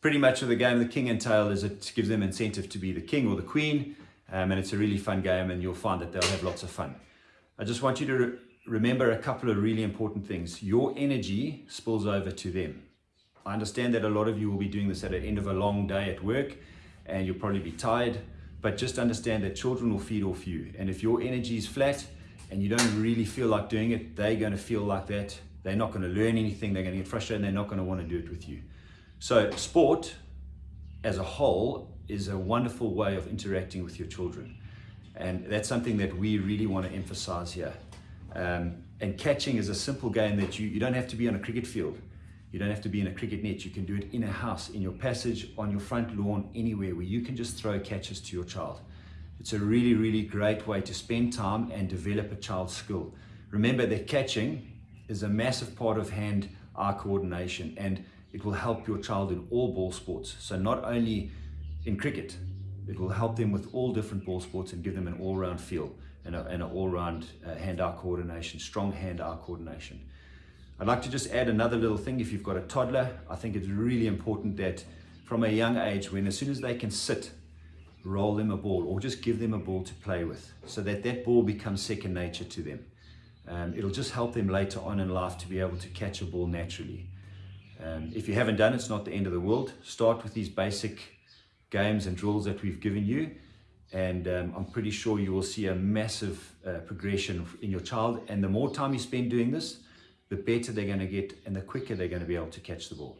Pretty much of the game, the king and tail, is it gives them incentive to be the king or the queen, um, and it's a really fun game, and you'll find that they'll have lots of fun. I just want you to re remember a couple of really important things. Your energy spills over to them. I understand that a lot of you will be doing this at the end of a long day at work, and you'll probably be tired, but just understand that children will feed off you. And if your energy is flat and you don't really feel like doing it, they're going to feel like that. They're not going to learn anything. They're going to get frustrated and they're not going to want to do it with you. So sport as a whole is a wonderful way of interacting with your children. And that's something that we really want to emphasize here. Um, and catching is a simple game that you, you don't have to be on a cricket field. You don't have to be in a cricket net. You can do it in a house, in your passage, on your front lawn, anywhere where you can just throw catches to your child. It's a really, really great way to spend time and develop a child's skill. Remember that catching is a massive part of hand-eye coordination and it will help your child in all ball sports. So not only in cricket, it will help them with all different ball sports and give them an all-round feel and, an all-round uh, hand-eye coordination, strong hand-eye coordination. I'd like to just add another little thing. If you've got a toddler, I think it's really important that from a young age, when as soon as they can sit, roll them a ball or just give them a ball to play with so that that ball becomes second nature to them. Um, it'll just help them later on in life to be able to catch a ball naturally. Um, if you haven't done it, it's not the end of the world. Start with these basic games and drills that we've given you and um, I'm pretty sure you will see a massive uh, progression in your child and the more time you spend doing this, the better they're going to get and the quicker they're going to be able to catch the ball.